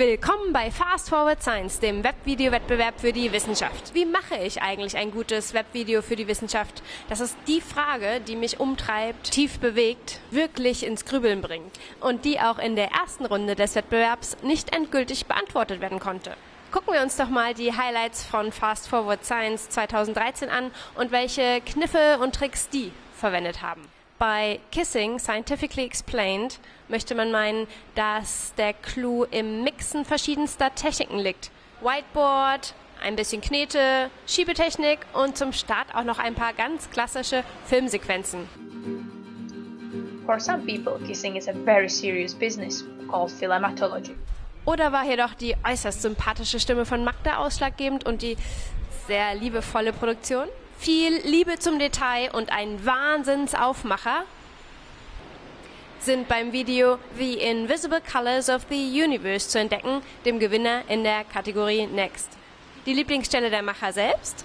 Willkommen bei Fast Forward Science, dem Webvideo-Wettbewerb für die Wissenschaft. Wie mache ich eigentlich ein gutes Webvideo für die Wissenschaft? Das ist die Frage, die mich umtreibt, tief bewegt, wirklich ins Grübeln bringt und die auch in der ersten Runde des Wettbewerbs nicht endgültig beantwortet werden konnte. Gucken wir uns doch mal die Highlights von Fast Forward Science 2013 an und welche Kniffe und Tricks die verwendet haben. Bei Kissing Scientifically Explained möchte man meinen, dass der Clou im Mixen verschiedenster Techniken liegt. Whiteboard, ein bisschen Knete, Schiebetechnik und zum Start auch noch ein paar ganz klassische Filmsequenzen. For some people, kissing is a very serious business called philematology. Oder war hier doch die äußerst sympathische Stimme von Magda ausschlaggebend und die sehr liebevolle Produktion? Viel Liebe zum Detail und ein Wahnsinnsaufmacher sind beim Video The Invisible Colors of the Universe zu entdecken, dem Gewinner in der Kategorie Next. Die Lieblingsstelle der Macher selbst?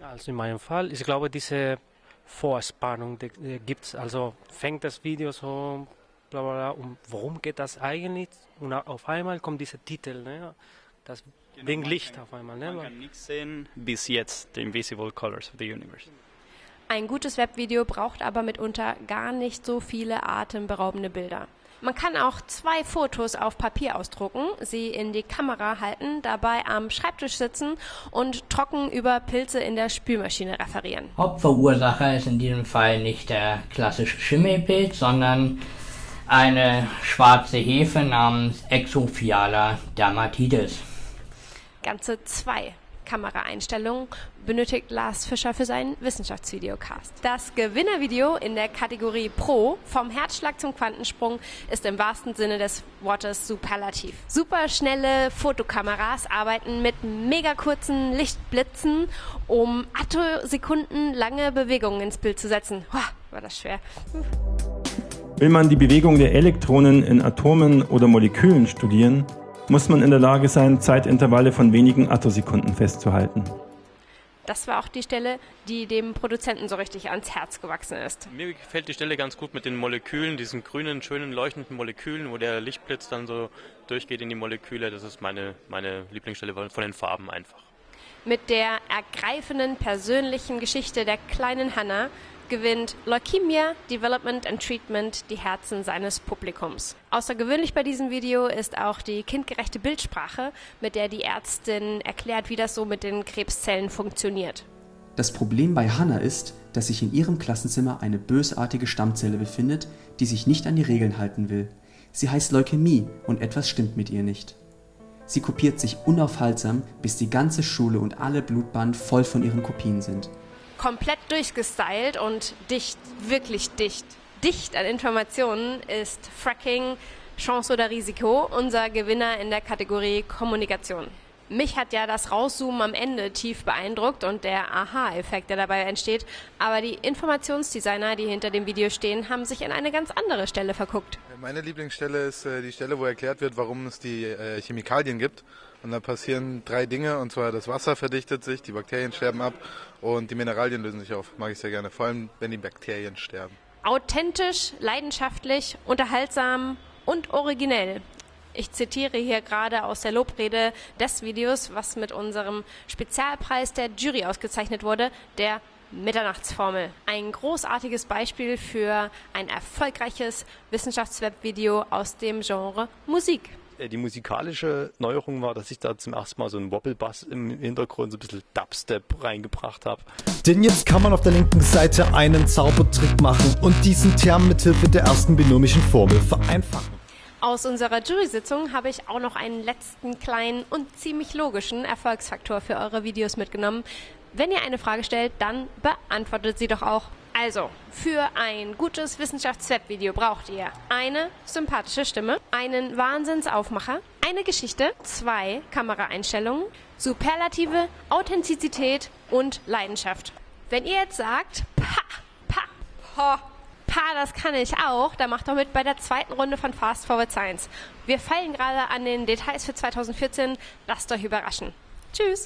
Also in meinem Fall, ich glaube, diese Vorspannung die gibt es. Also fängt das Video so, bla bla bla, um worum geht das eigentlich? Und auf einmal kommt dieser Titel. Ne? Das wegen Licht auf einmal. Ne? Man kann nichts sehen bis jetzt, the invisible colors of the universe. Ein gutes Webvideo braucht aber mitunter gar nicht so viele atemberaubende Bilder. Man kann auch zwei Fotos auf Papier ausdrucken, sie in die Kamera halten, dabei am Schreibtisch sitzen und trocken über Pilze in der Spülmaschine referieren. Hauptverursacher ist in diesem Fall nicht der klassische Schimmelpilz, sondern eine schwarze Hefe namens Exophiala dermatitis ganze zwei Kameraeinstellungen benötigt Lars Fischer für seinen Wissenschaftsvideocast. Das Gewinnervideo in der Kategorie Pro vom Herzschlag zum Quantensprung ist im wahrsten Sinne des Wortes superlativ. Superschnelle Fotokameras arbeiten mit mega kurzen Lichtblitzen, um Attosekunden lange Bewegungen ins Bild zu setzen. Hoa, war das schwer. Will man die Bewegung der Elektronen in Atomen oder Molekülen studieren, muss man in der Lage sein, Zeitintervalle von wenigen Attosekunden festzuhalten. Das war auch die Stelle, die dem Produzenten so richtig ans Herz gewachsen ist. Mir gefällt die Stelle ganz gut mit den Molekülen, diesen grünen, schönen, leuchtenden Molekülen, wo der Lichtblitz dann so durchgeht in die Moleküle. Das ist meine, meine Lieblingsstelle von den Farben einfach. Mit der ergreifenden persönlichen Geschichte der kleinen Hannah gewinnt Leukemia Development and Treatment die Herzen seines Publikums. Außergewöhnlich bei diesem Video ist auch die kindgerechte Bildsprache, mit der die Ärztin erklärt, wie das so mit den Krebszellen funktioniert. Das Problem bei Hannah ist, dass sich in ihrem Klassenzimmer eine bösartige Stammzelle befindet, die sich nicht an die Regeln halten will. Sie heißt Leukämie und etwas stimmt mit ihr nicht. Sie kopiert sich unaufhaltsam, bis die ganze Schule und alle Blutbahnen voll von ihren Kopien sind komplett durchgestylt und dicht, wirklich dicht. Dicht an Informationen ist Fracking Chance oder Risiko, unser Gewinner in der Kategorie Kommunikation. Mich hat ja das Rauszoomen am Ende tief beeindruckt und der Aha-Effekt, der dabei entsteht. Aber die Informationsdesigner, die hinter dem Video stehen, haben sich in eine ganz andere Stelle verguckt. Meine Lieblingsstelle ist äh, die Stelle, wo erklärt wird, warum es die äh, Chemikalien gibt. Und da passieren drei Dinge, und zwar das Wasser verdichtet sich, die Bakterien sterben ab und die Mineralien lösen sich auf. Mag ich sehr gerne, vor allem wenn die Bakterien sterben. Authentisch, leidenschaftlich, unterhaltsam und originell. Ich zitiere hier gerade aus der Lobrede des Videos, was mit unserem Spezialpreis der Jury ausgezeichnet wurde, der Mitternachtsformel. Ein großartiges Beispiel für ein erfolgreiches Wissenschaftswebvideo aus dem Genre Musik. Äh, die musikalische Neuerung war, dass ich da zum ersten Mal so einen Wobblebass im Hintergrund, so ein bisschen Dubstep reingebracht habe. Denn jetzt kann man auf der linken Seite einen Zaubertrick machen und diesen Term mithilfe der ersten binomischen Formel vereinfachen. Aus unserer Jury-Sitzung habe ich auch noch einen letzten kleinen und ziemlich logischen Erfolgsfaktor für eure Videos mitgenommen. Wenn ihr eine Frage stellt, dann beantwortet sie doch auch. Also, für ein gutes Wissenschaftswebvideo braucht ihr eine sympathische Stimme, einen Wahnsinnsaufmacher, eine Geschichte, zwei Kameraeinstellungen, Superlative, Authentizität und Leidenschaft. Wenn ihr jetzt sagt, pa, pa, ho, pa, das kann ich auch, dann macht doch mit bei der zweiten Runde von Fast Forward Science. Wir feilen gerade an den Details für 2014. Lasst euch überraschen. Tschüss!